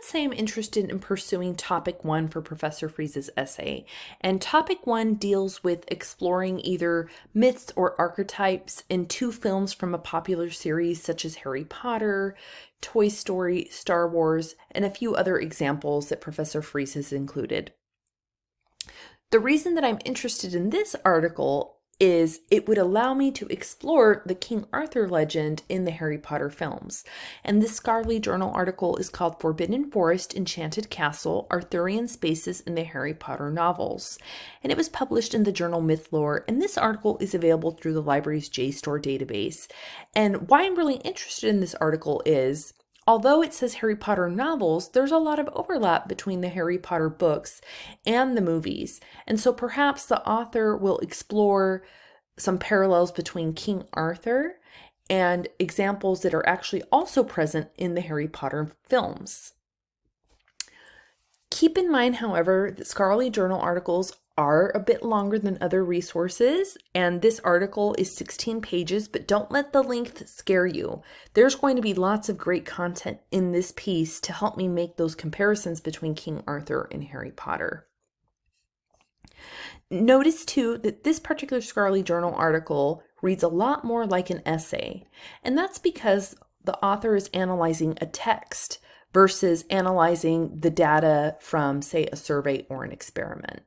let's say I'm interested in pursuing topic one for Professor Freeze's essay, and topic one deals with exploring either myths or archetypes in two films from a popular series such as Harry Potter, Toy Story, Star Wars, and a few other examples that Professor Freeze has included. The reason that I'm interested in this article is it would allow me to explore the King Arthur legend in the Harry Potter films. And this scholarly journal article is called Forbidden Forest, Enchanted Castle, Arthurian Spaces in the Harry Potter Novels. And it was published in the journal Mythlore, and this article is available through the library's JSTOR database. And why I'm really interested in this article is Although it says Harry Potter novels, there's a lot of overlap between the Harry Potter books and the movies. And so perhaps the author will explore some parallels between King Arthur and examples that are actually also present in the Harry Potter films. Keep in mind, however, that scholarly journal articles are a bit longer than other resources, and this article is 16 pages, but don't let the length scare you. There's going to be lots of great content in this piece to help me make those comparisons between King Arthur and Harry Potter. Notice too that this particular scholarly journal article reads a lot more like an essay, and that's because the author is analyzing a text versus analyzing the data from, say, a survey or an experiment.